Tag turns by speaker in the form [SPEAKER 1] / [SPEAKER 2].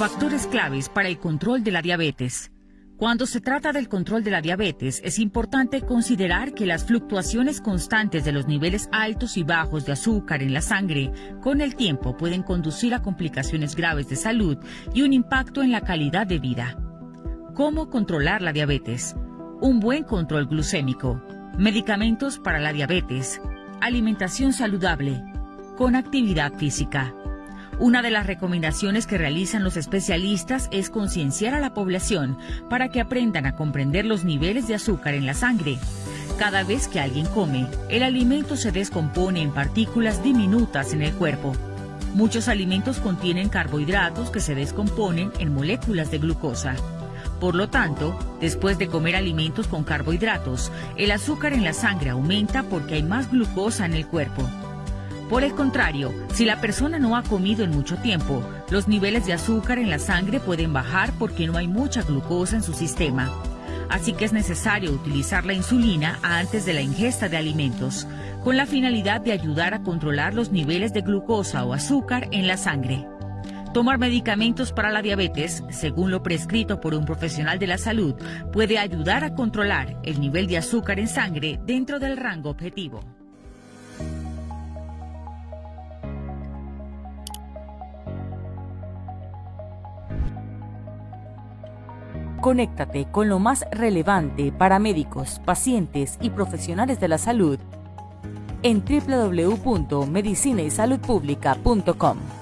[SPEAKER 1] Factores claves para el control de la diabetes. Cuando se trata del control de la diabetes, es importante considerar que las fluctuaciones constantes de los niveles altos y bajos de azúcar en la sangre con el tiempo pueden conducir a complicaciones graves de salud y un impacto en la calidad de vida. ¿Cómo controlar la diabetes? Un buen control glucémico, medicamentos para la diabetes, alimentación saludable, con actividad física. Una de las recomendaciones que realizan los especialistas es concienciar a la población para que aprendan a comprender los niveles de azúcar en la sangre. Cada vez que alguien come, el alimento se descompone en partículas diminutas en el cuerpo. Muchos alimentos contienen carbohidratos que se descomponen en moléculas de glucosa. Por lo tanto, después de comer alimentos con carbohidratos, el azúcar en la sangre aumenta porque hay más glucosa en el cuerpo. Por el contrario, si la persona no ha comido en mucho tiempo, los niveles de azúcar en la sangre pueden bajar porque no hay mucha glucosa en su sistema. Así que es necesario utilizar la insulina antes de la ingesta de alimentos, con la finalidad de ayudar a controlar los niveles de glucosa o azúcar en la sangre. Tomar medicamentos para la diabetes, según lo prescrito por un profesional de la salud, puede ayudar a controlar el nivel de azúcar en sangre dentro del rango objetivo. Conéctate con lo más relevante para médicos, pacientes y profesionales de la salud en www.medicinaysaludpublica.com.